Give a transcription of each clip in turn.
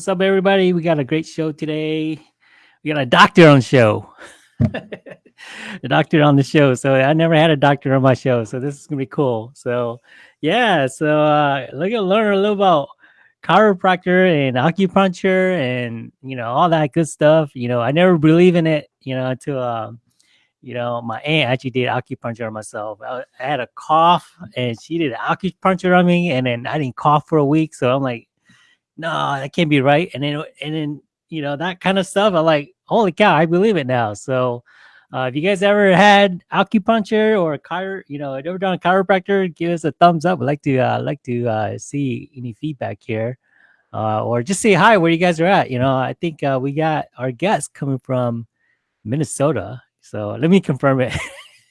What's up, everybody? We got a great show today. We got a doctor on show. the doctor on the show. So I never had a doctor on my show, so this is gonna be cool. So yeah, so uh look at learn a little about chiropractor and acupuncture and you know all that good stuff. You know, I never believe in it, you know, until um you know, my aunt actually did acupuncture on myself. I had a cough and she did acupuncture on me, and then I didn't cough for a week. So I'm like, no, that can't be right. And then, and then, you know, that kind of stuff. I'm like, holy cow, I believe it now. So, uh, if you guys ever had acupuncture or chiro, you know, ever done a chiropractor, give us a thumbs up. I'd like to, uh, like to uh, see any feedback here, uh, or just say hi where you guys are at. You know, I think uh, we got our guest coming from Minnesota. So let me confirm it.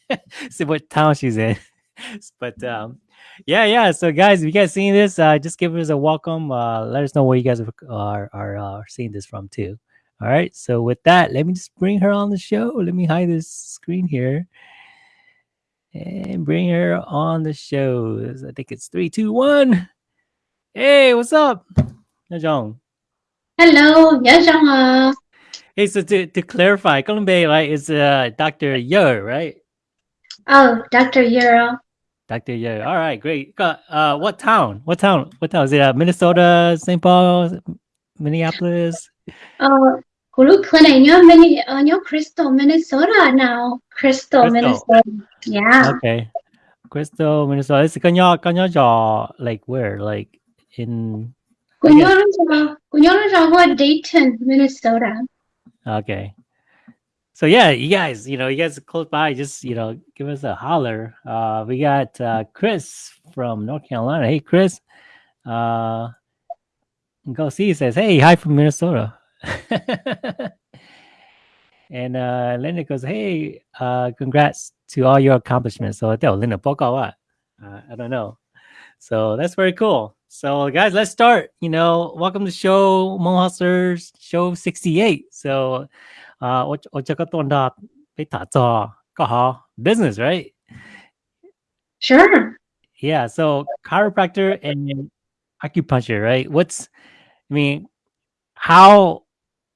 See what town she's in. but um, yeah, yeah. So guys, if you guys seeing this, uh, just give us a welcome. Uh, let us know where you guys are are, are uh, seeing this from too. All right. So with that, let me just bring her on the show. Let me hide this screen here and bring her on the show. I think it's three, two, one. Hey, what's up, Najong? Hello, à? Hey, so to, to clarify, Columbe right is uh, Dr. Yer, right? Oh, Dr. Euro. Dr. Yer. All right, great. Uh, what town? What town? What town is it? Uh, Minnesota, St. Paul, Minneapolis? Uh, Hulu Clinic nhớ Mini, uh, nhớ Crystal, Minnesota now. Crystal, Crystal. Minnesota. Yeah. Okay. Crystal, Minnesota. It's con nhỏ giò, like where? Like in Cô nhớ nó cho, cô nhớ nó cho qua Dayton, Minnesota. Okay. So yeah, you guys, you know, you guys close by, just you know, give us a holler. Uh we got uh Chris from North Carolina. Hey Chris. Uh go see says, Hey, hi from Minnesota. and uh Linda goes, Hey, uh congrats to all your accomplishments. So Linda poka what? Uh, I don't know. So that's very cool. So guys, let's start. You know, welcome to show Mo Hustlers show 68. So uh, Ochakatonda Petato Kaha business, right? Sure. Yeah. So chiropractor and acupuncture, right? What's, I mean, how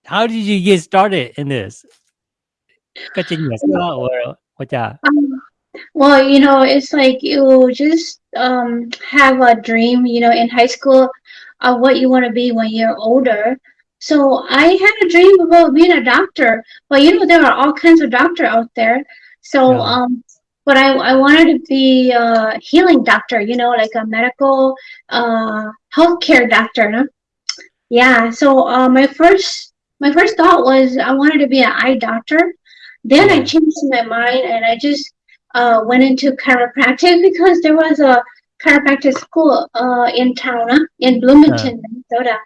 how did you get started in this? Well, you know, it's like you just um, have a dream, you know, in high school of what you want to be when you're older. So I had a dream about being a doctor, but you know, there are all kinds of doctor out there. So Yeah. um, but I I wanted to be a healing doctor, you know, like a medical uh healthcare doctor. No? Yeah. So uh, my first my first thought was I wanted to be an eye doctor. Then I changed my mind and I just uh, went into chiropractic because there was a chiropractic school uh, in town, in Bloomington, Minnesota.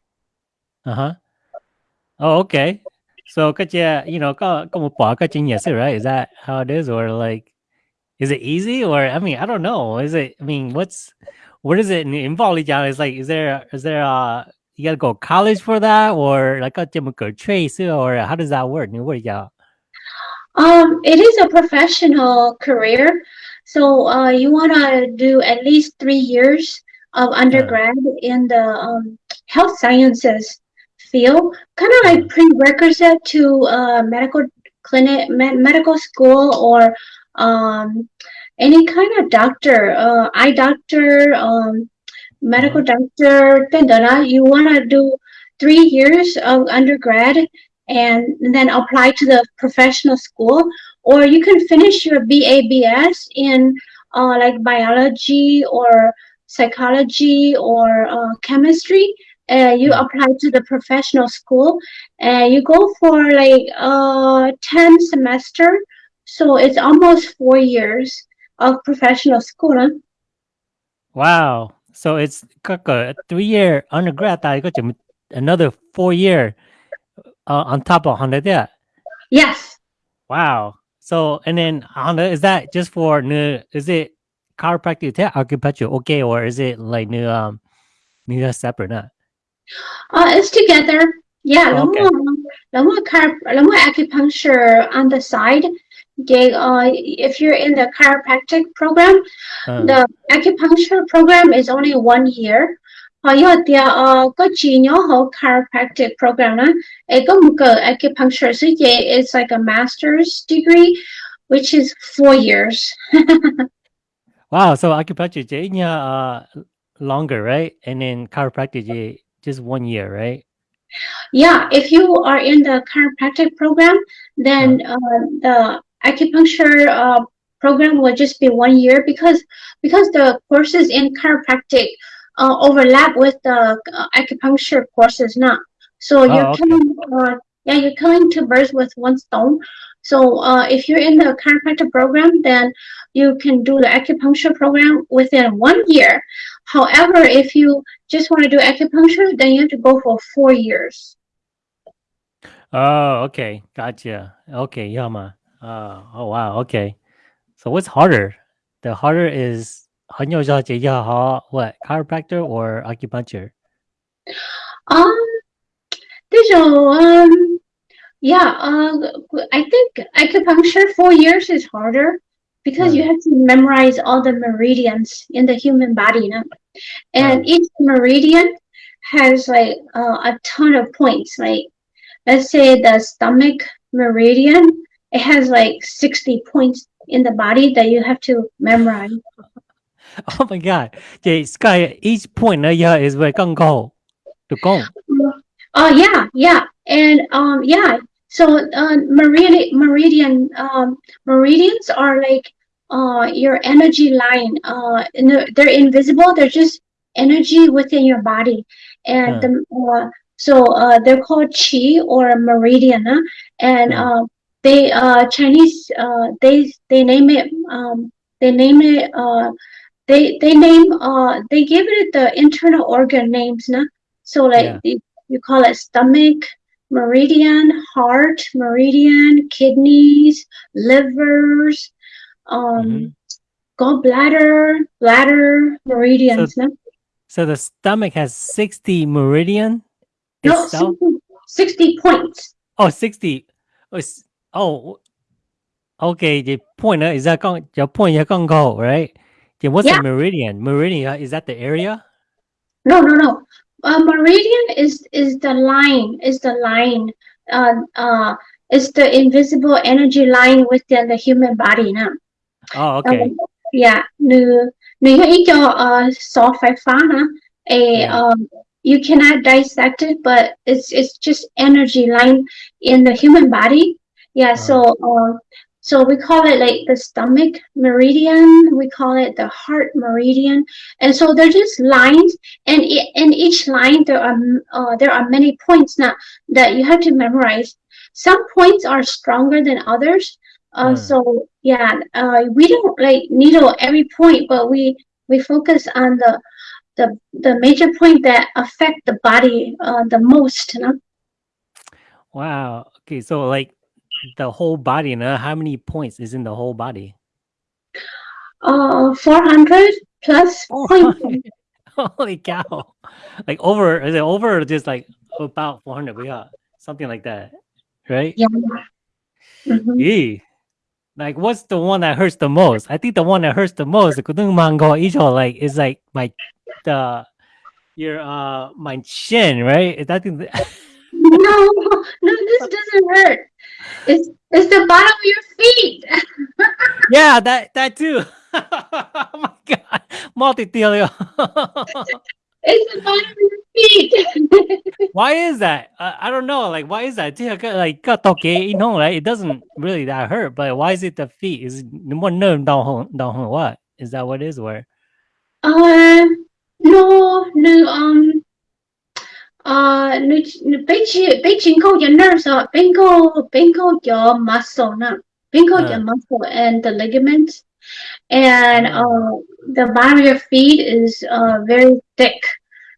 Uh-huh. Oh, okay. So could you, you know, como po catching yes, right? Is that how it is? Or like, is it easy? Or, I mean, I don't know. Is it, I mean, what's, what is it in Volleyball? It's like, is there, is there a, you gotta go college for that or like a trace or how does that work? Um, it is a professional career. So uh, you want to do at least three years of undergrad in the um, health sciences field, kind of like prerequisite to uh, medical clinic, med- medical school, or um, any kind of doctor, uh, eye doctor, um, medical doctor, then you want to do three years of undergrad and then apply to the professional school, or you can finish your BABS in uh, like biology or psychology or uh, chemistry. Uh, you apply to the professional school. And you go for like uh 10 semester. So it's almost four years of professional school. Huh? wow. So it's a three-year undergrad another four-year uh, on top of Honda yes. Wow. So and then Honda is that just for new is it chiropractic acupuncture okay or is it like new um new separate not uh it's together yeah Oh, okay. 然后 chiro 然后 acupuncture on the side Okay, uh, if you're in the chiropractic program, Uh, the acupuncture program is only one year. Họ yêu tia ờ có chỉ nhớ họ chiropractic program á, ấy có một cái acupuncture sư chế is like a master's degree, which is four years. wow. So acupuncture je uh longer, right? And then chiropractic je just one year, right? Yeah, if you are in the chiropractic program, then uh, the acupuncture uh, program will just be one year because because the courses in chiropractic uh, overlap with the uh, acupuncture courses now. So you're Oh, okay. killing, uh, yeah, you're killing two birds with one stone. So uh, if you're in the chiropractic program, then you can do the acupuncture program within one year. However, if you just want to do acupuncture, then you have to go for four years. Oh, okay. Gotcha. Okay, Yama. Uh, oh wow, okay. So what's harder? The harder is 很有效解药好 what chiropractor or acupuncture? Um, there's a um, yeah, uh, I think acupuncture four years is harder because right. you mm. have to memorize all the meridians in the human body, you know? and right. each meridian has like uh, a ton of points. Like, let's say the stomach meridian, it has like sixty points in the body that you have to memorize. Oh my god! Okay, Sky, each point ở yeah, is về căn cầu, to go. Oh yeah, yeah, and um, yeah, so uh, meridian meridian um meridians are like uh your energy line. Uh, they're, invisible. They're just energy within your body, and the, uh, so uh they're called chi or meridian. Huh? And uh, they uh Chinese uh they they name it um they name it uh they they name uh they give it the internal organ names. Nah? So like Yeah. you, you call it stomach, meridian, heart, meridian, kidneys, livers, um, mm-hmm. gallbladder, bladder, meridians. So, no? so the stomach has 60 meridian? No, itself? 60, points. Oh, 60. Oh, oh okay. The point uh, is that going, your point, your go right? Yeah, what's yeah. meridian? Meridian, uh, is that the area? No, no, no. A meridian is is the line is the line uh, uh, is the invisible energy line within the human body now. Oh, uh, okay. Um, yeah, នៅនៅឲ្យចូល soft ไฟฟ้าណា a um you cannot dissect it but it's it's just energy line in the human body yeah uh-huh. so uh, so we call it like the stomach meridian. We call it the heart meridian, and so they're just lines, and in each line there are uh, there are many points now that you have to memorize. Some points are stronger than others. Uh, Mm. so yeah, uh, we don't like needle every point, but we we focus on the the the major point that affect the body uh, the most. You know? Wow. Okay, so like the whole body, uh, how many points is in the whole body? Uh, four hundred plus Oh, points. Holy cow. Like over, is it over or just like about 400? Yeah, something like that, right? Yeah. Mhm. Yeah. Like, what's the one that hurts the most? I think the one that hurts the most, kudung mango icho, like, is like my, the, your, uh, my chin, right? Is that the, No, no, this doesn't hurt. It's it's the bottom of your feet. yeah, that that too. oh my god, multi-telio. It's the bottom of your feet. why is that? Uh, I don't know. Like, why is that? Like, okay, you know, right? It doesn't really that hurt, but why is it the feet? Is it more nerve down down? What is that? What is where? no, no, um, uh, no, no, 被 page your nerves are pinko pinko your muscle not pinko uh. your muscle and the ligaments. And uh, the bottom of your feet is uh, very thick.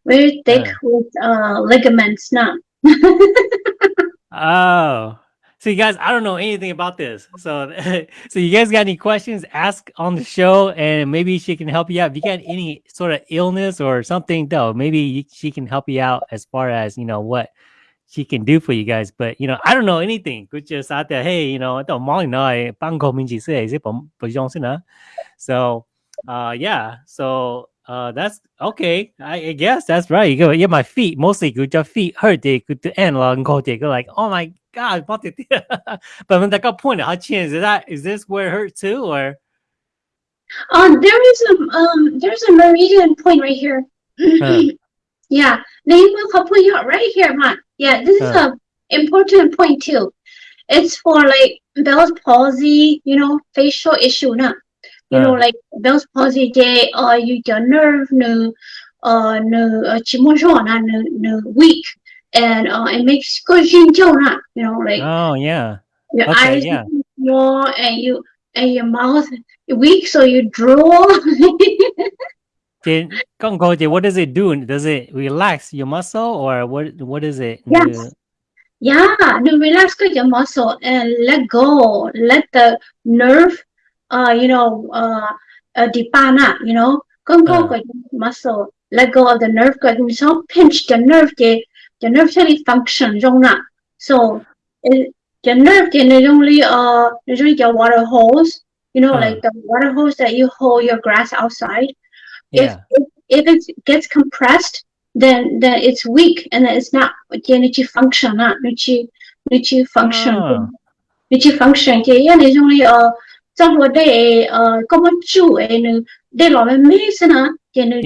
Very thick uh. with uh, ligaments not oh so you guys, I don't know anything about this. So, so you guys got any questions? Ask on the show, and maybe she can help you out. If you got any sort of illness or something, though, maybe she can help you out as far as you know what she can do for you guys. But you know, I don't know anything. Good just out there. Hey, you know, don't mind no, bangko minji say So, uh, yeah. So, uh, that's okay. I, I guess that's right. You go, yeah, my feet mostly good. Your feet hurt. They good to end long. Go, they go like, oh my God, but when they got pointed, how chance is that is this where it hurt too or um there is a um there's a meridian point right here. Huh. yeah. They will put you right here, man. Yeah, this huh. is a important point too. It's for like Bell's palsy, you know, facial issue now. You huh. know, like Bell's palsy day or uh, you your nerve no uh no uh, no no weak and uh, it makes go na. You know, like oh yeah, your okay, eyes yeah. small and you and your mouth weak, so you drool. Did what does it do? Does it relax your muscle, or what? What is it? Yes. Yeah, no, relax your muscle and let go. Let the nerve, uh, you know, uh, uh, dipana, you know, go go Uh. muscle. Let go of the nerve. Good, you so pinch the nerve the nerve only function so it, the nerve can usually uh usually the water hose, you know, hmm. like the water hose that you hold your grass outside. Yeah. If, if, if it gets compressed, then then it's weak and it's not the energy function, not energy energy function. Oh. Function and it's only uh trong what they, uh come một chủ ấy nó để lo medicine, mấy thế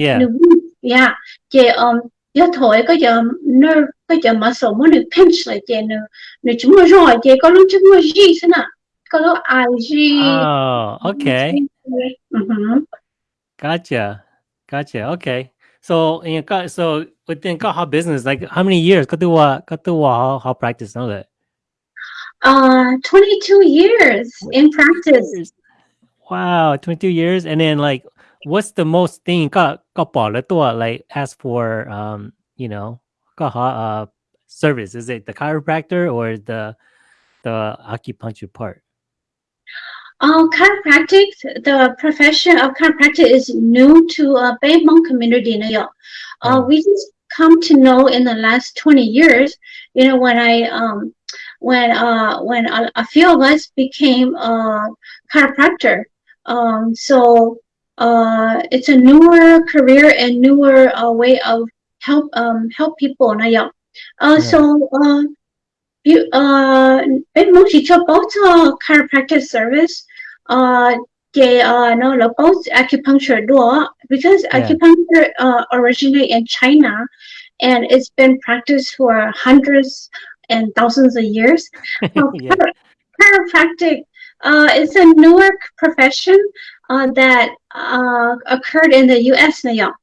yeah thì um giờ thôi có giờ nó có giờ mà số muốn pinch lại chơi nữa nữa chúng nó rồi chơi có lúc chúng nó gì thế nào. Có lúc oh okay. mm -hmm. gotcha. Gotcha. Okay. So and you got so within got how business like how many years? Got to what got to what how practice know that? Uh 22 years in practice. Wow 22 years. And then like what's the most thing ka ka like ask for um, you know, uh service? Is it the chiropractor or the the acupuncture part? Uh, chiropractic, the profession of chiropractic is new to uh, Bay Hmong community. na yun. Uh, Mm. we just come to know in the last 20 years, you know, when I, um, when, uh, when a, a few of us became, uh, chiropractor. Um, so, uh, it's a newer career and newer, uh, way of help, um, help people. na yun. Uh, Yeah. so, uh, you, uh, bên muốn chỉ both uh, chiropractic service, uh, cái uh, no, là both acupuncture door because Yeah. acupuncture uh, originated in China, and it's been practiced for hundreds and thousands of years. So yeah. chiropractic uh, is a newer profession uh, that uh, occurred in the U.S. now.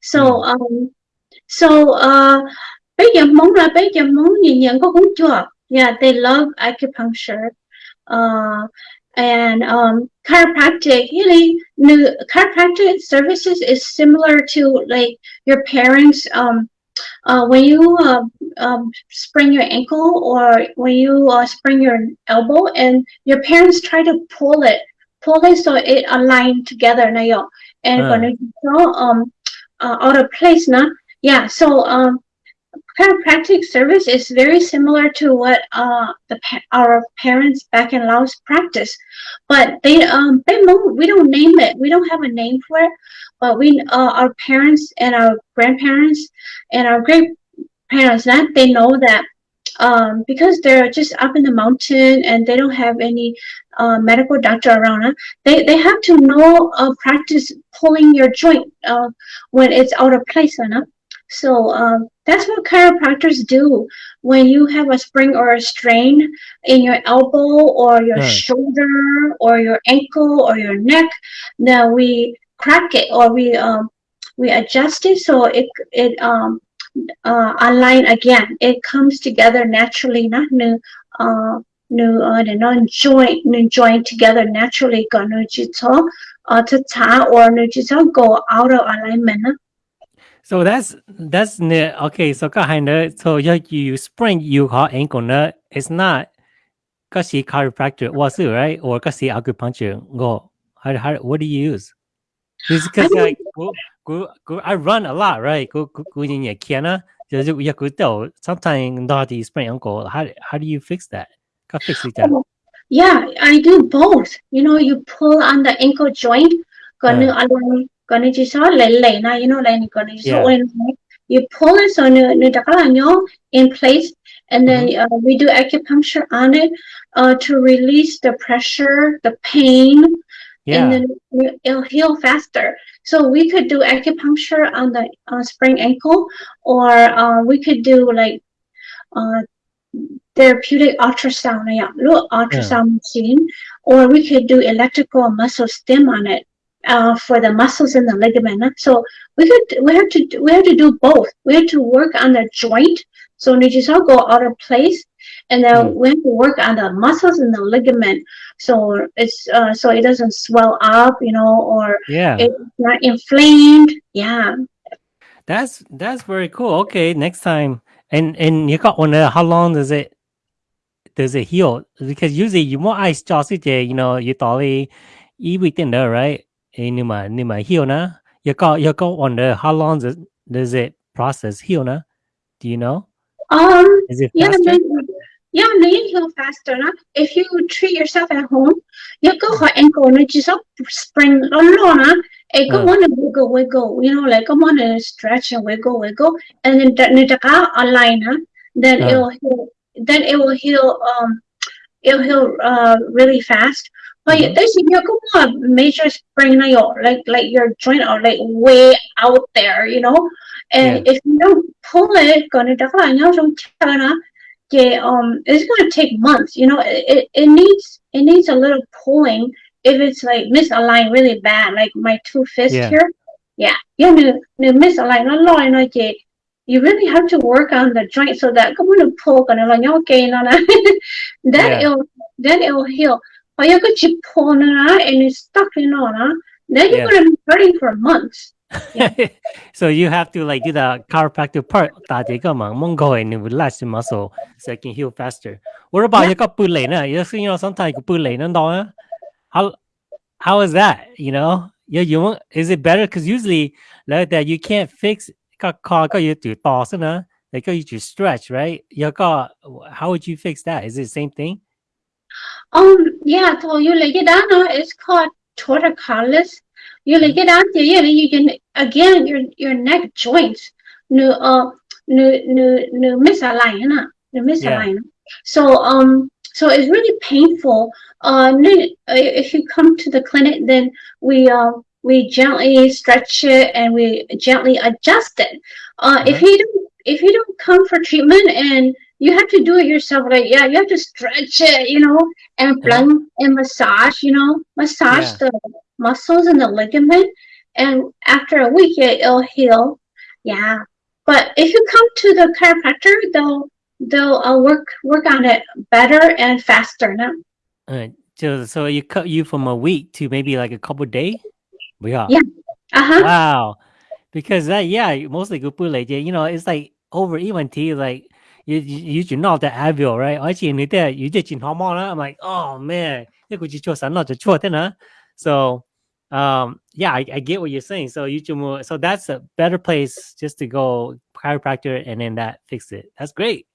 So um, so uh, bây giờ mong là bây giờ mong nhìn nhận có cũng chưa. Yeah, they love acupuncture. Uh, and um, chiropractic, really, new chiropractic services is similar to like your parents. Um, uh, when you uh, um, sprain your ankle or when you uh, sprain your elbow, and your parents try to pull it, it so it aligned together. Na. And when it's um uh, out of place, na yeah. So um, chiropractic service is very similar to what uh the our parents back in Laos practice, but they um they mo- we don't name it. We don't have a name for it, but we uh, our parents and our grandparents and our great parents that they know that um, because they're just up in the mountain and they don't have any uh, medical doctor around. They they have to know uh, practice pulling your joint uh, when it's out of place. Huh? So um, that's what chiropractors do when you have a spring or a strain in your elbow or your Right. shoulder or your ankle or your neck. Now we crack it or we um, we adjust it so it it um uh, align again. It comes together naturally, not new uh new uh the non joint new joint together naturally. Got no jito uh to ta or no jito go out of alignment. So that's that's okay. So kind of so you you sprain you call ankle nut. It's not because she chiropractor was it right or because she acupuncture go. How, how what do you use? Because like go, go, go, I run a lot, right? Go go go in your kiana. You could tell sometimes not the sprain ankle. How how do you fix that? How fix it that? Oh, Yeah, I do both. You know, you pull on the ankle joint. Gonna align. Gonna just all lay na. You know, like gonna just all in. You pull it so nu takalanyo in place, and then uh, we do acupuncture on it uh, to release the pressure, the pain, Yeah. and then it- it'll heal faster. So we could do acupuncture on the uh, sprained ankle, or uh, we could do like uh, therapeutic ultrasound, yeah, little ultrasound machine, or we could do electrical muscle stim on it uh, for the muscles and the ligament. So we could we have to do- we have to do both. We have to work on the joint, so just all go out of place, and then Mm. we have to work on the muscles and the ligament, so it's uh, so it doesn't swell up, you know, or yeah. it's not inflamed. Yeah. That's that's very cool. Okay, next time. And and you got one. Uh, how long does it does it heal? Because usually you want ice it, you know, you thought it within there, right? And you might you might heal na. You got you got one. Uh, how long does does it process heal na? Do you know? Um. Is it Yeah, faster? yeah, then you heal faster. No? If you treat yourself at home, you go for ankle and just up spring alone. No? It go Uh. on and wiggle, wiggle. You know, like come on and stretch and wiggle, wiggle, and then that nitaka align. Huh? Then Uh. it'll heal. Then it will heal. Um, it'll heal uh really fast. But Mhm. there's you on major sprain na yo, like like your joint are like way out there, you know. And if you don't pull it, gonna na yeah, um, it's gonna take months. You know, it, it, it needs it needs a little pulling if it's like misaligned really bad, like my two fists Yeah. here. Yeah, you know, misaligned a lot, you know, yeah. You really have to work on the joint so that come on pull gonna like okay, no, no. then Yeah. it'll then it'll heal. But you could keep pulling it and it's stuck, you know, no? then you're Yeah. gonna be hurting for months. so you have to like do the chiropractic part that they come and it will relax the muscle so it can heal faster. What about Yeah. you got put lane? You you know, sometimes you put lane How how is that? You know? Yeah, you want is it better? Because usually like that you can't fix got got got you to toss na. Like you to stretch, right? You got how would you fix that? Is it the same thing? Um, yeah, so you lay it down, it's called torticollis. You lay it down there, yeah, then you can again your your neck joints, no, uh, no, no, no misaligned, no, no misaligned. So um, so it's really painful. Uh, if you come to the clinic, then we uh we gently stretch it and we gently adjust it. Uh, if Mhm. you don't if you don't come for treatment and you have to do it yourself, like yeah, you have to stretch it, you know, and plug and massage, you know, massage Yeah. the muscles and the ligament, and after a week it, it'll heal. Yeah, but if you come to the chiropractor, they'll they'll uh, work work on it better and faster. now. Uh, so so you cut you from a week to maybe like a couple day? Buya. Yeah. Uh-huh. Wow. Because that, yeah, mostly gupule, you know, it's like over even tea like you you should know the avio right? Actually, you did you did in hormone. I'm like, oh man, so um yeah, I, I get what you're saying. So you so that's a better place just to go chiropractor and then that fix it. That's great.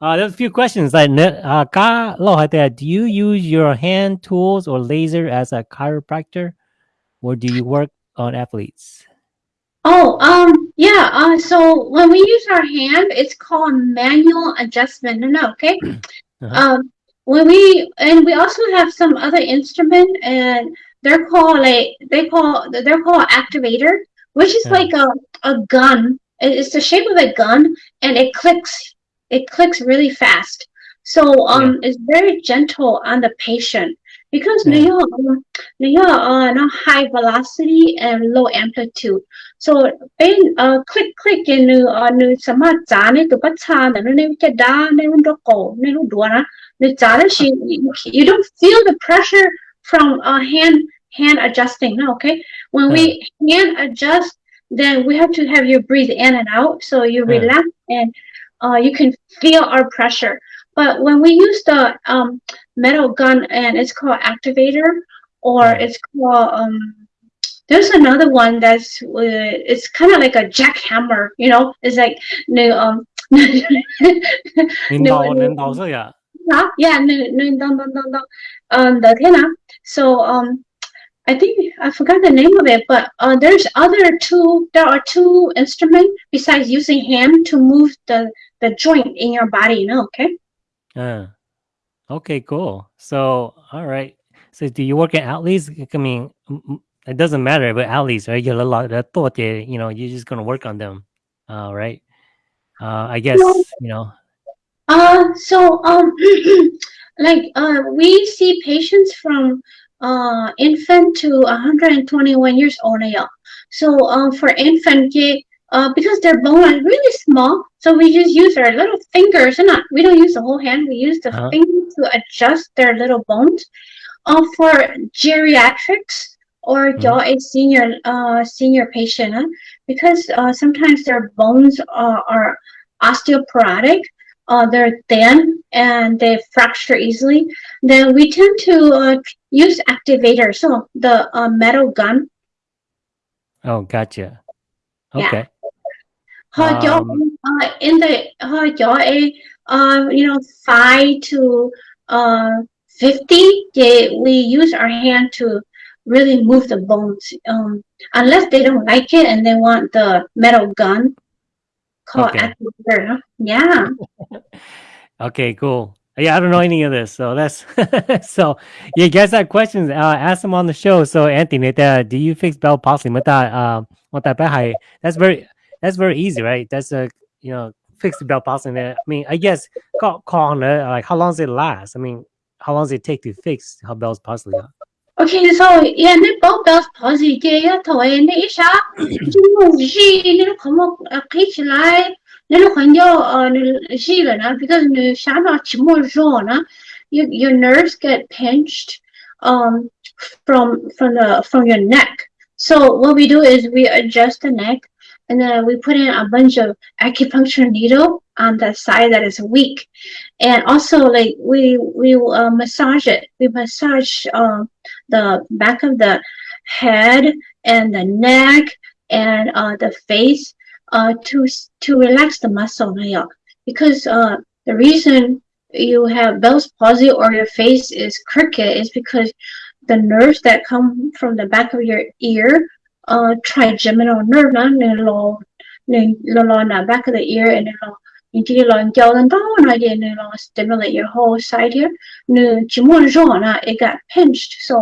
Uh, there's a few questions. Like, uh, do you use your hand tools or laser as a chiropractor? Or do you work on athletes? Oh, um, yeah. Uh, so when we use our hand, it's called manual adjustment. No, no, okay. Uh-huh. Um, when we and we also have some other instrument, and they're called like they call they're called activator, which is Yeah. like a a gun. It's the shape of a gun, and it clicks. It clicks really fast. So um, it's very gentle on the patient because yeah. New York, uh, New York, uh, not high velocity and low amplitude. So, in uh, click click in New uh, New สามารถจานในตัวปัจจานแต่ในจะด้านในรุ่นดอกโกในรุ่นดัวนะในจานแล้ว she you don't feel the pressure from uh, hand hand adjusting. No, okay, when we hand adjust, then we have to have you breathe in and out, so you relax and uh, you can feel our pressure. but when we use the um, metal gun and it's called activator or Yeah. it's called um, there's another one that's uh, it's kind of like a jackhammer you know it's like no um 领导领导这样。 Huh? Yeah, no, no, no, no, no, no. Um, the Tena. So, um, I think I forgot the name of it, but uh, there's other two. There are two instruments besides using hand to move the the joint in your body. You know, okay? Uh, okay, cool. So, all right. So, do you work at Outleys? I mean, it doesn't matter, but Outleys, right? You're a lot of thought you know, you're just gonna work on them, uh, right? Uh, I guess No. you know. Uh, so um, like uh, we see patients from uh infant to 121 years old now. So um, for infant, yeah, uh, because their bone is really small, so we just use our little fingers, and not we don't use the whole hand. We use the Uh-huh. fingers to adjust their little bones. Uh, for geriatrics or your a senior uh senior patient, huh? because uh, sometimes their bones are, are osteoporotic uh, they're thin and they fracture easily, then we tend to uh, use activator. So the uh, metal gun, Oh, gotcha. Okay. how your Um, uh, in the your a uh, you know five to uh fifty, they, we use our hand to really move the bones. Um, unless they don't like it and they want the metal gun called Okay. huh? Yeah. Okay, cool. Yeah, I don't know any of this, so that's so. You guys have questions? Uh, ask them on the show. So, Anthony, do you fix Bell palsy? With that, with that's very that's very easy, right? That's a you know fixed belt passing there. I mean, I guess call, call on it. Like, how long does it last? I mean, how long does it take to fix her belt palsy? Okay, so yeah, the bell bells palsy, yeah, to end it, sha. She, you know, come up, catch like, you know, when you're she, you because you sha not more zone, your your nerves get pinched, um, from from the from your neck. So what we do is we adjust the neck and then we put in a bunch of acupuncture needle on the side that is weak. And also like we we uh, massage it. We massage um the back of the head and the neck and uh, the face uh, to to relax the muscle now because uh, the reason you have Bell's palsy or your face is crooked is because the nerves that come from the back of your ear uh, trigeminal nerve nó nè lo nè lo lo na back of the ear and then lo into lo giao lên đó nó vậy nè lo stimulate your whole side here. Nè chỉ muốn rõ là it got pinched so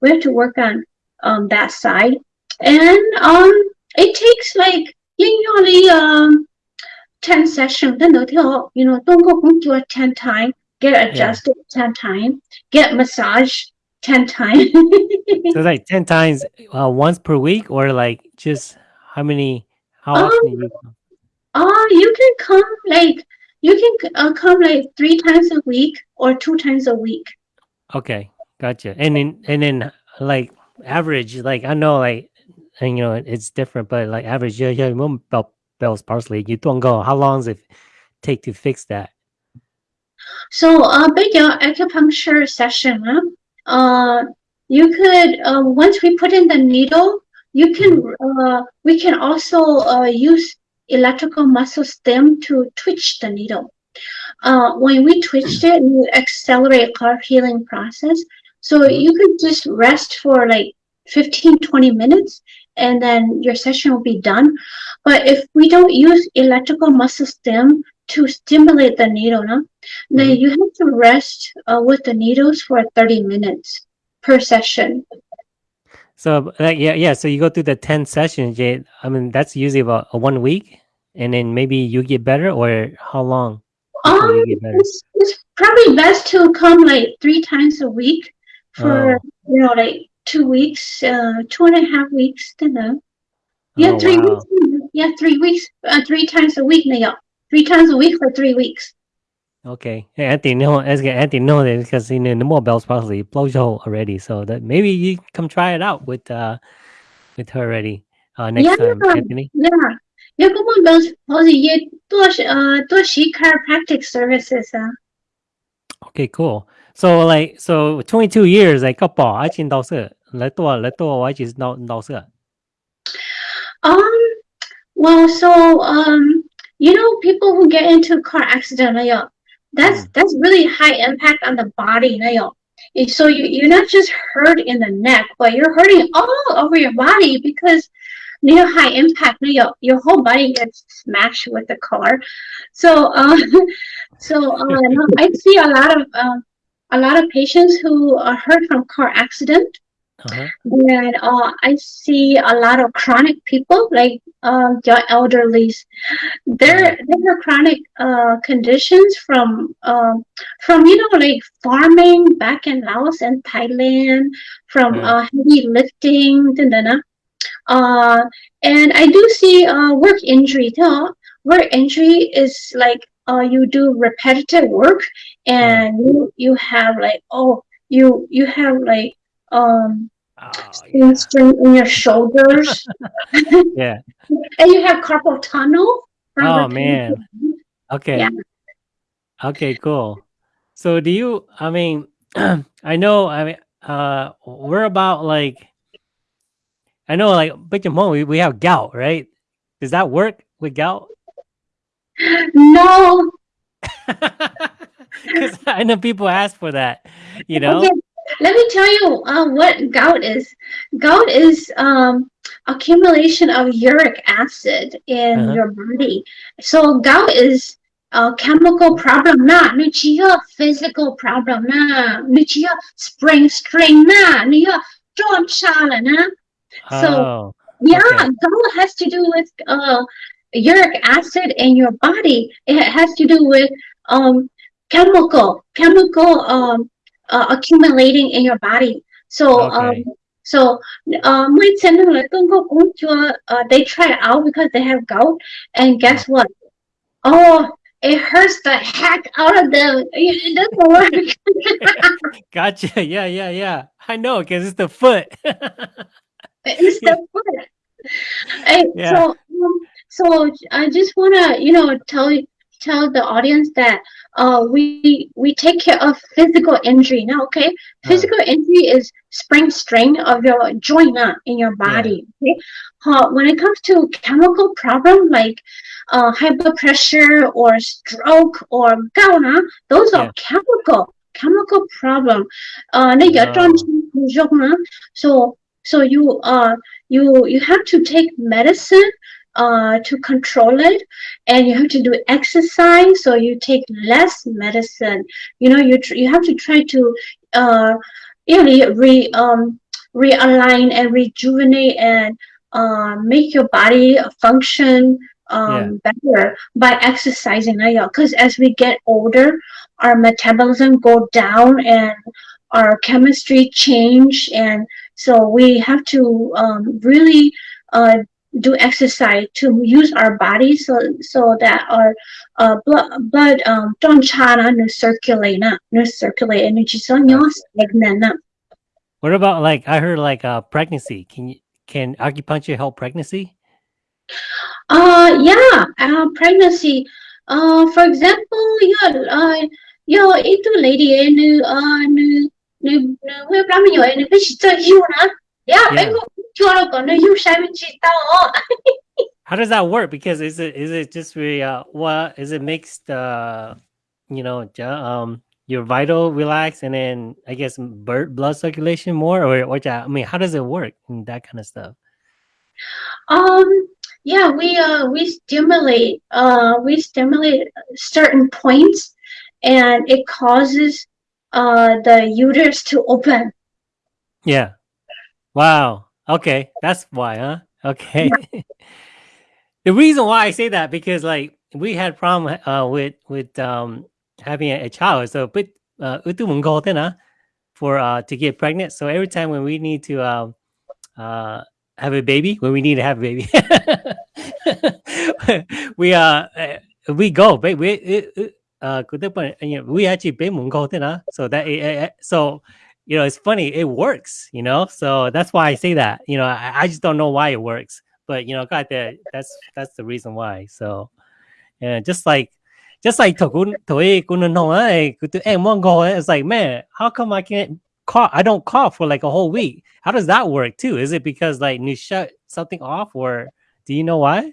we have to work on um, that side. And um, it takes like usually um, 10 sessions. Then they'll you know, don't go home to it 10 times, get adjusted 10 time. Get massage 10 times. So, like ten times uh, once per week, or like just how many? How Um, often? You, uh, you can come like, you can uh, come like three times a week or two times a week. Okay, gotcha. And then and then like average, like I know like and you know it's different, but like average, yeah, yeah, bell Bell's palsy. You don't go. How long does it take to fix that? So, uh, big uh, acupuncture session, huh? Uh, you could, uh, once we put in the needle, you can, uh, we can also uh, use electrical muscle stim to twitch the needle. Uh, when we twitched it, we accelerate our healing process. So you could just rest for like 15, 20 minutes and then your session will be done. But if we don't use electrical muscle stim to stimulate the needle, no, then Mhm. you have to rest uh, with the needles for 30 minutes per session. So like yeah, yeah. So you go through the ten sessions. Jay. I mean, that's usually about a one week, and then maybe you get better, or how long Um, you get better? it's, it's probably best to come like three times a week for Oh. you know like two weeks, uh, two and a half weeks. You know. Yeah, Oh, three wow. weeks. Yeah, three weeks. Uh, three times a week 那样 Three times a week for three weeks. Okay, yeah, Anthony know as Anthony know that because you know the more bells possibly blows hole already. So that maybe you come try it out with uh with her already uh next Yeah. time, Anthony. Yeah. Yeah, come on, Bells Palsy. Yeah, 多是呃多是 chiropractic services 啊。 Okay, cool. So like so twenty two years like couple I can 到色来多来多我只到到色。 Um, well, so um, you know, people who get into a car accident, like, that's mm. that's really high impact on the body. Like, so you, you're not just hurt in the neck, but you're hurting all over your body because you know, high impact, you know, your whole body gets smashed with the car. So, uh, so uh, I see a lot of um, a lot of patients who are hurt from car accident uh-huh. And uh, I see a lot of chronic people, like uh, your elderlies. They're mm-hmm. they chronic uh, conditions from um, from you know like farming back in Laos and Thailand, from mm. uh, heavy lifting, da, da, da. Uh, and I do see uh, work injury too. Work injury is like uh, you do repetitive work, mm. and you you have like oh you you have like um Oh, in your shoulders yeah. and you have carpal tunnel. Oh man. Okay. Yeah. Okay, cool. So do you I mean I know I mean uh we're about like I know like but your mom we, we have gout, right? Does that work with gout? No, Because I know people ask for that, you know? Okay, let me tell you uh, what gout is. Gout is um, accumulation of uric acid in Uh-huh. your body. So gout is a chemical problem na, ni chỉ physical problem na, chỉ có spring string na, ni có trôn xa na. So oh, yeah, Okay. gout has to do with uh, uric acid in your body. It has to do with um, chemical, chemical um, uh, accumulating in your body. So um, so uh, my center là tôi có cũng uh, they try out because they have gout, and guess what? Oh, it hurts the heck out of them. It, doesn't work. gotcha. Yeah, yeah, yeah. I know because it's the foot. it's the foot. And Yeah. So, um, so I just wanna, you know, tell tell the audience that uh, we we take care of physical injury now. Okay, physical uh, injury is spring strain of your joint uh, in your body. Yeah. Okay, uh, when it comes to chemical problem like uh, high blood pressure or stroke or gout, uh, those are yeah. chemical chemical problem. Uh, oh. so so you uh you you have to take medicine uh to control it and you have to do exercise so you take less medicine. You know you tr- you have to try to uh really re um realign and rejuvenate and uh, make your body function um better by exercising because as we get older our metabolism go down and our chemistry change and so we have to um, really uh, do exercise to use our body so so that our uh, blood blood um don't chana no circulate na no circulate energy so no stagnant what about like I heard like uh pregnancy? Can you can acupuncture help pregnancy? Uh yeah, uh, pregnancy. Uh, for example, yeah, uh, yo itu lady nu uh nu nu nu we plan yo eh, nu bi chi you na. Yeah, Yeah. I go you lo go nu you sai chi tao. How does that work? Because is it is it just really uh what is it makes the you know um your vital relax and then I guess bird blood circulation more or ja- I mean how does it work and that kind of stuff? Um, yeah, we uh we stimulate uh we stimulate certain points, and it causes uh the uterus to open. Yeah. Wow. Okay, that's why, huh? Okay. the reason why I say that because like we had problem uh with with um having a, a child, so but uh for uh to get pregnant. So every time when we need to um uh have a baby, when we need to have a baby, we uh uh, we go, but we it, it, uh good point, you know, we actually. So that it, it- so you know it's funny it works you know so that's why i say that you know i, I just don't know why it works but you know got that that's that's the reason why so yeah just like just like it's like man how come i can't call? i don't call for like a whole week how does that work too is it because like you shut something off or do you know why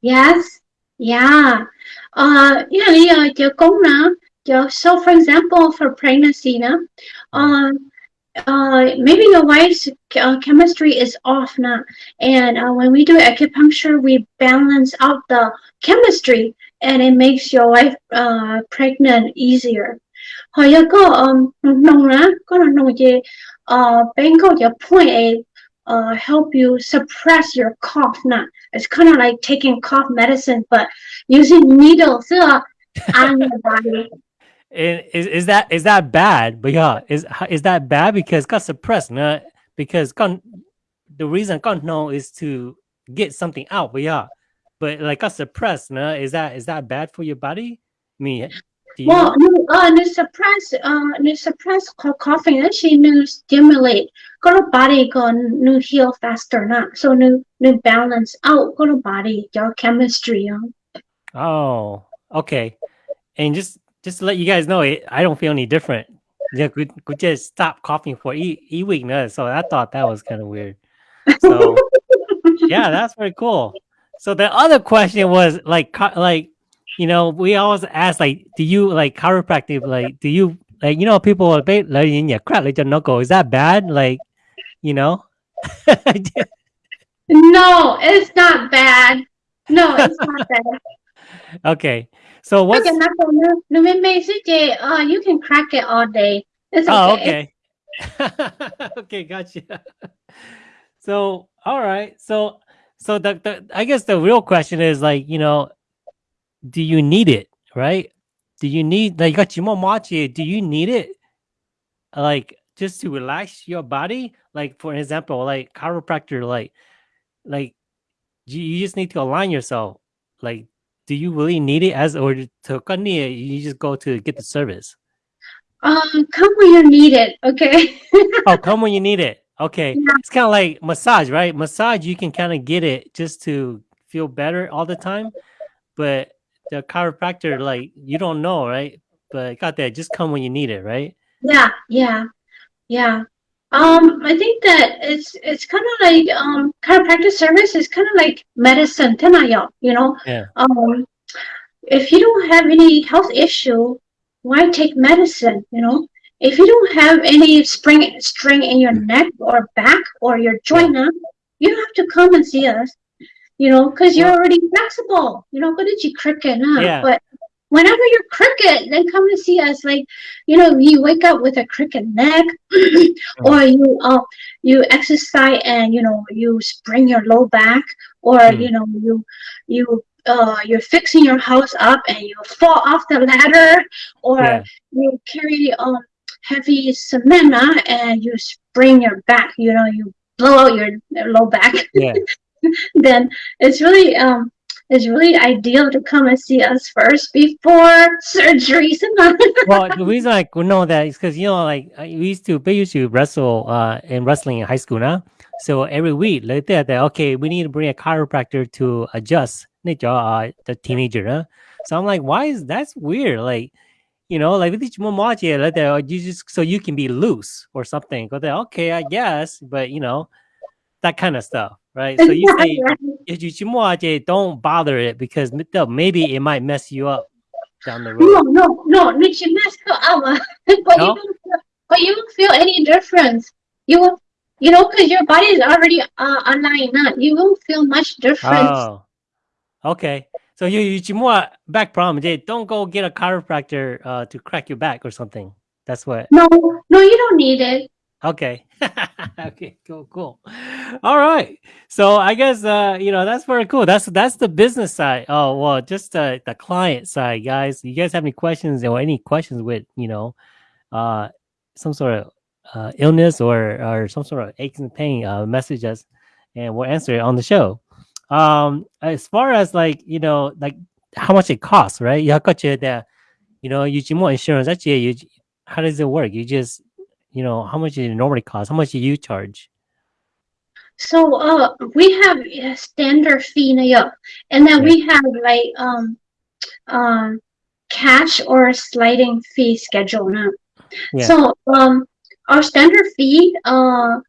Yes, yeah. Uh, yeah, your công năng, your, so for example, for pregnancy, now, um, uh, maybe your wife's uh, chemistry is off now, and uh, when we do acupuncture, we balance out the chemistry, and it makes your wife uh, pregnant easier. Hồi giờ có nông lá có nông gì uh bên có your point a uh help you suppress your cough now. It's kind of like taking cough medicine, but using needles uh, on your body. And is is that is that bad? But yeah, is is that bad because got suppressed? Nah, because got the reason got no is to get something out. But yeah, but like got suppressed. Nah, is that is that bad for your body? I mean, you Well, uh, to suppress, uh, to suppress co- coughing, actually, to stimulate, go to body, go new heal faster, not so new new balance out, go to body, your chemistry. Uh. Oh, okay. And just just to let you guys know, it, I don't feel any different. Yeah, could could just stop coughing for e e week. So I thought that was kind of weird. So yeah, that's pretty cool. So the other question was like, like, you know, we always ask like, do you like chiropractic? Like, do you like, you know, people are like in your crap like your knuckle. Is that bad? Like, you know? No, it's not bad. No, it's not bad. Okay. So what's Look at knuckle, no, no, me- me- CJ, uh, you can crack it all day. It's Oh, okay. okay. okay, gotcha. So, all right. So, so the, the I guess the real question is like, you know, do you need it, right? Do you need like got machi, do you need it like just to relax your body? Like for example, like chiropractor, like like you, you just need to align yourself. Like, do you really need it as or to you just go to get the service? Um, come when you need it, okay? Oh, come when you need it. Okay. Yeah. It's kind of like massage, right? Massage, you can kind of get it just to feel better all the time. But the chiropractor, like, you don't know, right? But got that. Just come when you need it, right? Yeah, yeah, yeah. Um, I think that it's it's kind of like um chiropractic service is kind of like medicine, tenaya, you know. Yeah. Um, if you don't have any health issue, why take medicine, you know? If you don't have any spring string in your neck or back or your joint, huh, you don't have to come and see us, you know, because you're already flexible, you know. Go to G cricket, huh? Yeah. But whenever you're crooked, then come to see us. Like, you know, you wake up with a crooked neck, or you uh, you exercise and you know you sprain your low back, or Mm. you know you you uh you're fixing your house up and you fall off the ladder, or Yeah. you carry um heavy cement uh, and you sprain your back. You know, you blow out your low back. Yeah. then it's really um it's really ideal to come and see us first before surgeries and well, the reason I know that is because you know, like we used to, we used to wrestle uh in wrestling in high school now. So every week, like that, that okay, we need to bring a chiropractor to adjust uh, the teenager. Huh? So I'm like, why is that's weird? Like, you know, like with like that, you just so you can be loose or something. Go okay, I guess, but you know, that kind of stuff, right? So you say if you chimoaje, don't bother it because maybe it might mess you up down the road. no no no no you mess her up but No? you don't feel, but you don't feel any difference you will you know, because your body is already uh, aligned. Now you won't feel much difference. Oh, okay. So you you more back problem. They don't go get a chiropractor uh, to crack your back or something. That's what. No, no, you don't need it. Okay. okay. Cool. Cool. All right. So I guess uh you know that's very cool. That's that's the business side. Oh well, just uh, the client side, guys. You guys have any questions or any questions with you know uh some sort of uh, illness or or some sort of aches and pain, uh, message us, and we'll answer it on the show. Um, as far as like you know, like how much it costs, right? You got you that, you know, you more insurance. Actually, you how does it work? You just you know how much it normally cost? How much do you charge? So uh, we have a standard fee and then Yeah. we have like um um cash or sliding fee schedule now. Yeah. So um our standard fee uh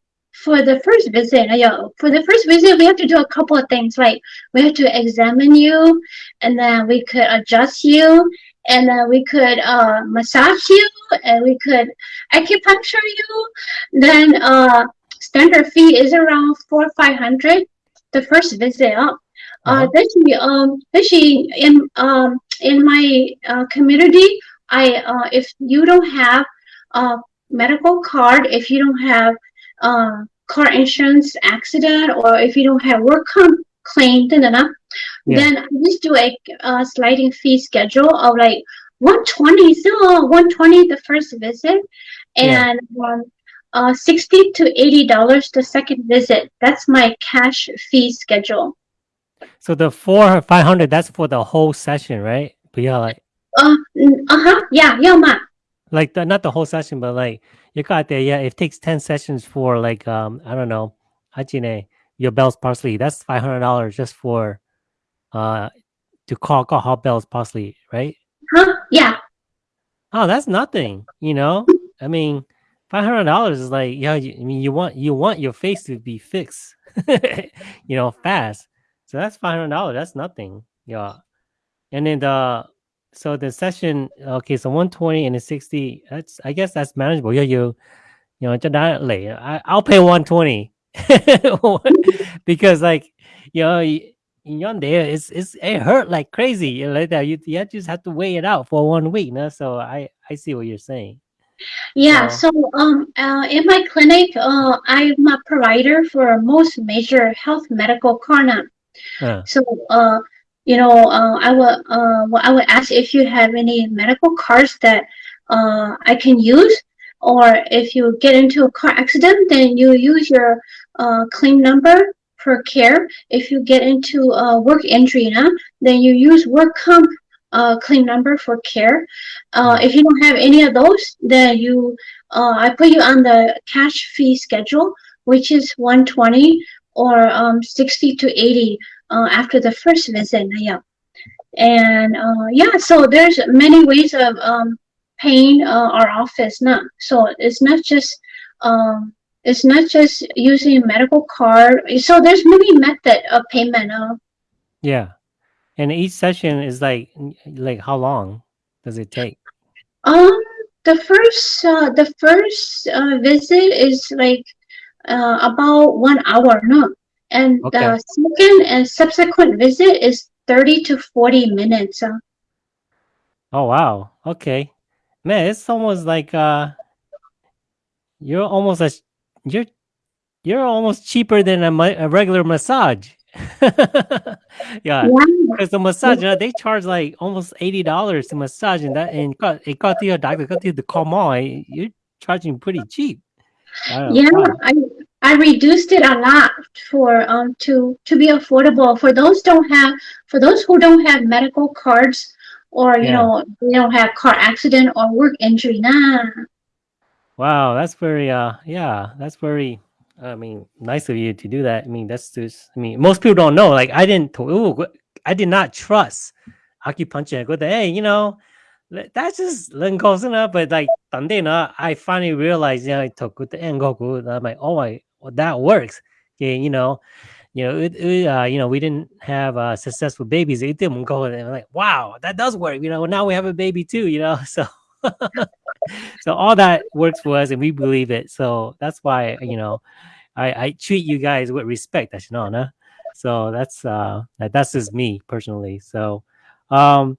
for the first visit yeah, for the first visit we have to do a couple of things like we have to examine you and then we could adjust you and then we could uh massage you and we could acupuncture you then uh standard fee is around four five hundred the first visit up. Uh, Uh-huh. actually, um, actually, in um, in my uh, community, I uh, if you don't have a medical card, if you don't have uh, car insurance accident, or if you don't have work comp claim, Yeah. then I just do a, uh sliding fee schedule of like 120, so 120 the first visit, Yeah. and um, uh, 60 to 80 dollars the second visit. That's my cash fee schedule. So the four five hundred that's for the whole session, right? But yeah, like Uh, uh-huh, yeah, yeah, ma. like the, not the whole session, but like you got there. Yeah, it takes ten sessions for like um I don't know, hajine your Bell's palsy. That's five hundred dollars just for uh to call call hot Bell's palsy, right? Huh? Yeah, Oh, that's nothing. You know, I mean, five hundred dollars is like yeah. You, I mean, you want you want your face to be fixed, you know, fast. So that's five hundred dollars. That's nothing. Yeah, and then the so the session okay, so one twenty and the sixty. That's I guess that's manageable. Yeah, you you know, cho đã lẻ. I I'll pay one twenty because like you know. in your there, it's it's it hurt like crazy. You know, like that. You, you just have to wait it out for one week. No? So I I see what you're saying. yeah. So- So, um, uh, in my clinic, uh, I'm a provider for most major health medical corner. Uh, So, uh, you know, uh, I will, uh, well, I would ask if you have any medical cards that uh, I can use, or if you get into a car accident, then you use your uh, claim number for care. If you get into a work injury, know, then you use work comp uh, claim number for care. Uh, if you don't have any of those, then you, uh, I put you on the cash fee schedule, which is 120 or um, 60 to 80 uh, after the first visit. Yeah, and uh, yeah, so there's many ways of um, paying uh, our office now. So it's not just um, it's not just using a medical card. So there's many method of payment. Uh, yeah, and each session is like like how long does it take? um, the first uh, the first uh, visit is like uh, about one hour. No, and Okay. the second and subsequent visit is 30 to 40 minutes. Uh, Oh wow, okay, man, it's almost like uh, you're almost as you're you're almost cheaper than a, a regular massage. yeah, because the massage you know, they charge like almost eighty dollars to massage, and that and got it got to your doctor, got to the on, you're charging pretty cheap. I know, Yeah. I I reduced it a lot for um to to be affordable for those don't have for those who don't have medical cards or you know they don't have car accident or work injury nah. Wow that's very uh yeah that's very i mean nice of you to do that. I mean that's just i mean most people don't know like i didn't ooh, i did not trust acupuncture. Good, hey you know that's just learn but like i finally realized yeah i took good and good i'm like oh my well, that works. Okay you know you know, it, it, uh, you know, we didn't have uh, successful babies. It didn't go, and I'm like, wow, that does work. You know, now we have a baby too. You know, so so all that works for us, and we believe it. So that's why you know I, I treat you guys with respect, that's you know, no? So that's uh that's just me personally. So um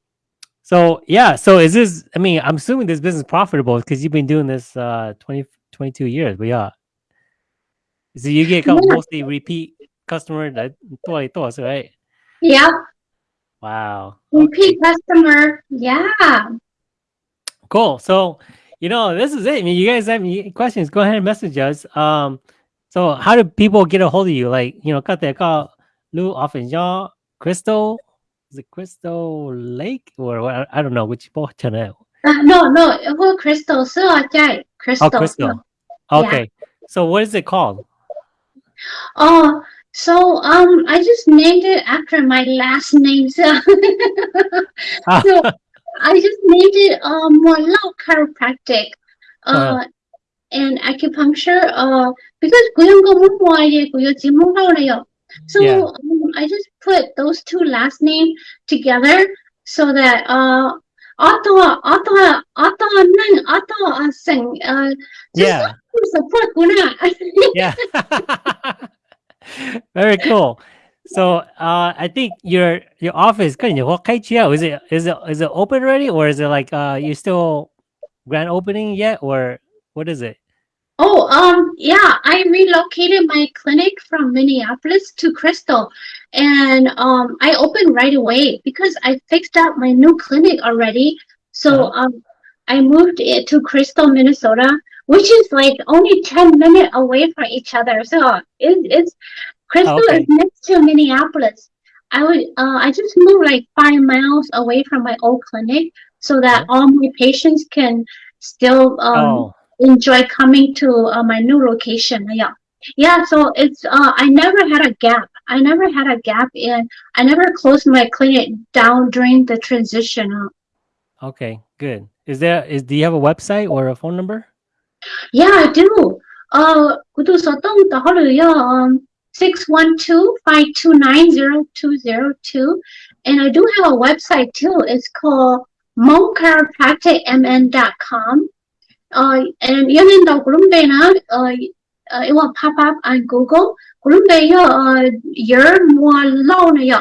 so yeah, so is this I mean, I'm assuming this business profitable because you've been doing this uh 20 22 years, but yeah. So you get mostly repeat customer that thoughts, right? Yeah, Wow. Okay. repeat customer. Yeah. Cool. So, you know, this is it. I mean, you guys have any questions? Go ahead and message us. Um, so how do people get a hold of you? Like, you know, got that call Lou often y'all Crystal. Is it Crystal Lake or what? I don't know which both channel. Uh, no, no, it was Crystal. So I Crystal. Oh, Crystal. Yeah. Okay. So what is it called? Oh, so um, I just named it after my last name. So, ah. so I just named it um, uh, Molau Chiropractic uh, uh. and Acupuncture uh, because so yeah. um, I just put those two last names together so that uh, auto auto auto nung auto sing uh, yeah. support yeah. Very cool. So uh I think your your office kan you is it is it is it open already or is it like uh you still grand opening yet or what is it? Oh, um, yeah, I relocated my clinic from Minneapolis to Crystal, and um, I opened right away because I fixed up my new clinic already. So Uh-huh. um, I moved it to Crystal, Minnesota, which is like only 10 minutes away from each other. So it, it's Crystal okay. is next to Minneapolis. I would uh, I just moved like five miles away from my old clinic so that all my patients can still um, oh, enjoy coming to uh, my new location. Yeah. Yeah, so it's uh I never had a gap. I never had a gap in I never closed my clinic down during the transition. Uh, okay, good. Is there is do you have a website or a phone number? Yeah, I do. Uh, kudu sotong taholu yo um And I do have a website too. It's called mochiropracticmn.com. Uh, and yun daw kurumbe na, uh, uh, it will pop up on Google. Kurumbe yo, uh, yer mua lo na yo.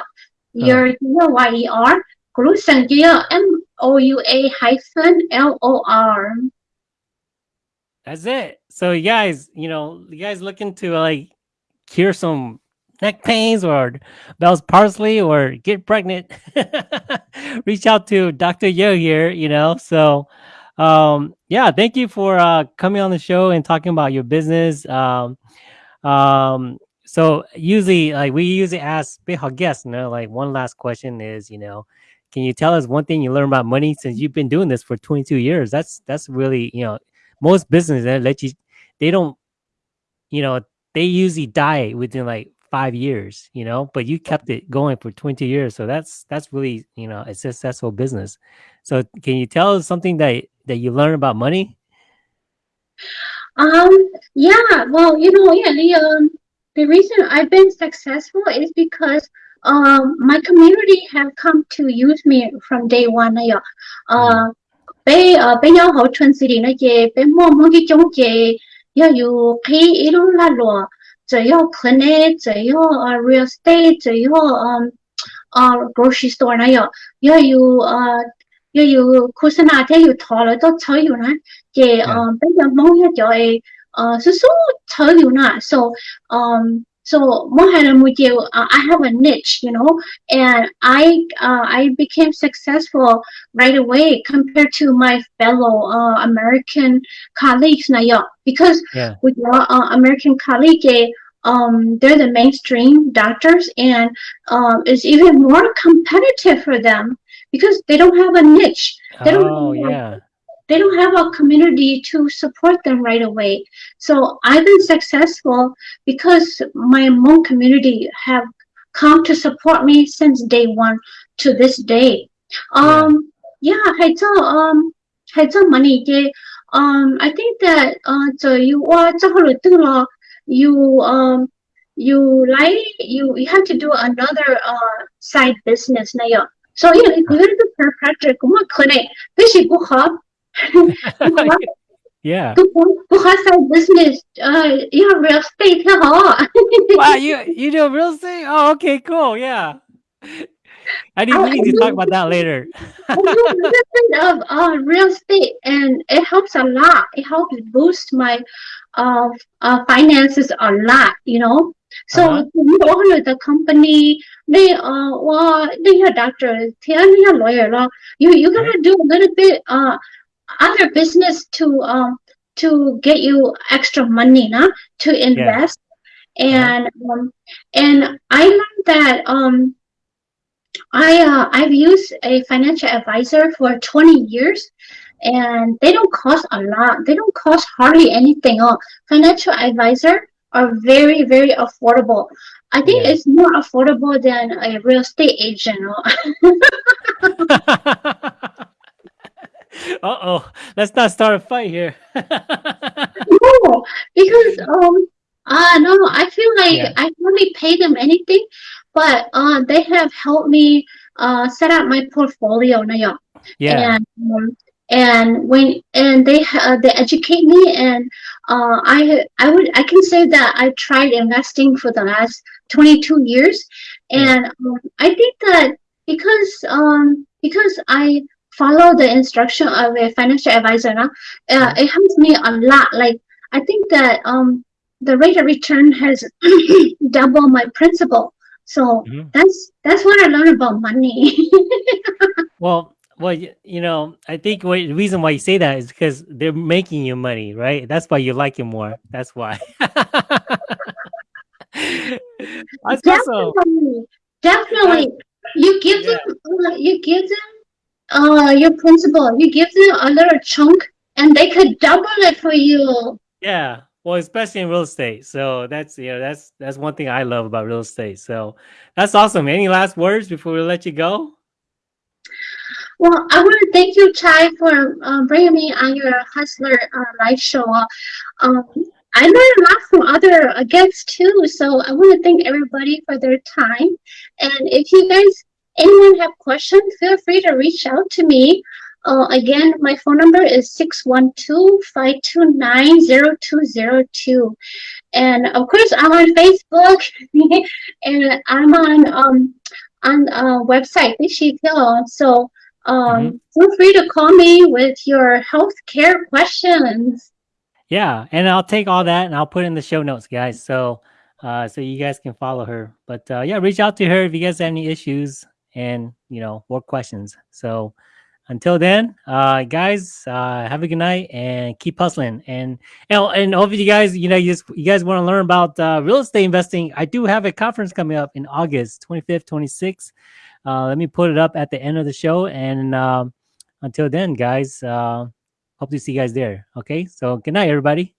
Yer, Y-E-R. Kurusang yo, M-O-U-A hyphen L-O-R. That's it. So you guys, you know, you guys looking to like cure some neck pains or Bell's palsy or get pregnant, reach out to Dr. Yo here, you know. So um yeah, thank you for uh coming on the show and talking about your business. Um um so usually like we usually ask big guests, you know, like one last question is, you know, can you tell us one thing you learned about money since you've been doing this for 22 years? That's that's really, you know, most businesses they let you they don't you know they usually die within like five years you know but you kept it going for 20 years so that's that's really you know a successful business. So can you tell us something that that you learned about money? Um, yeah, well, you know, yeah, the um, the reason I've been successful is because um, my community have come to use me from day one. Uh, bé ở bé nhau hậu chuẩn sự đi nói chè bé mua mua cái chống chè yêu yêu khi ít lúc là lúa chỉ yêu phần này chỉ yêu real estate chỉ yêu grocery store này yêu yêu yêu yêu yêu khu sinh hoạt thế yêu thọ rồi tôi chơi yêu nè chè bây giờ mong yêu chơi ờ số số chơi yêu nè so um so mong hay là một chiều uh, I have a niche you know and I uh, I became successful right away compared to my fellow uh, American colleagues now because yeah. with your uh, American colleague um they're the mainstream doctors and um it's even more competitive for them because they don't have a niche. They don't oh have yeah they don't have a community to support them right away. So I've been successful because my Hmong community have come to support me since day one to this day. Um, yeah, yeah um, um, I think that uh, so you uh, are you um you like you you have to do another uh side business now. so, you know, if you're 那样。所以你你们这个 project 我们可能必须不好。yeah. side business. Uh, you have real estate Wow, you you do real estate? Oh, okay, cool. Yeah. I didn't need to talk about that later. of uh, real estate, and it helps a lot. It helps boost my uh, uh finances a lot. You know, so uh -huh. you own the company, they uh well, they're your doctor, they're your lawyer. You you gotta right. do a little bit uh other business to um to get you extra money, nah, to invest. And um and I learned that um I uh, I've used a financial advisor for 20 years and they don't cost a lot. They don't cost hardly anything. Oh, financial advisor are very, very affordable. I think Yeah. it's more affordable than a real estate agent. uh oh. Let's not start a fight here. no, because um uh no, I feel like Yeah. I hardly pay them anything, but uh they have helped me uh set up my portfolio now. yeah. and um, and when and they ha- they educate me and uh, I I would I can say that I tried investing for the last 22 years and um, I think that because um because I follow the instruction of a financial advisor now uh, it helps me a lot like I think that um the rate of return has double my principal so Mhm. that's that's what I learned about money Well, well, y- you know, I think what, the reason why you say that is because they're making you money, right? That's why you like it more. That's why. Definitely, definitely. You give them, uh, you give them, uh, your principal. You give them a little chunk, and they could double it for you. Yeah. Well, especially in real estate. So that's you know that's that's one thing I love about real estate. So that's awesome. Any last words before we let you go? Well, I want to thank you, Chai, for uh, bringing me on your Hustler uh, live show. Um, I learned a lot from other uh, guests too, so I want to thank everybody for their time. And if you guys, anyone have questions, feel free to reach out to me. Uh, again, my phone number is 612-529-0202. And of course, I'm on Facebook and I'm on um on a website, Ishikyo. So um, feel free to call me with your healthcare questions. Yeah, and I'll take all that and I'll put in the show notes, guys. So uh so you guys can follow her. But uh yeah, reach out to her if you guys have any issues and you know more questions. So until then, uh guys, uh have a good night and keep hustling. And and, and hope you guys, you know, you, just, you guys want to learn about uh real estate investing. I do have a conference coming up in August 25th, 26th. Uh let me put it up at the end of the show. And um until then, guys, uh hope to see you guys there. Okay. So good night, everybody.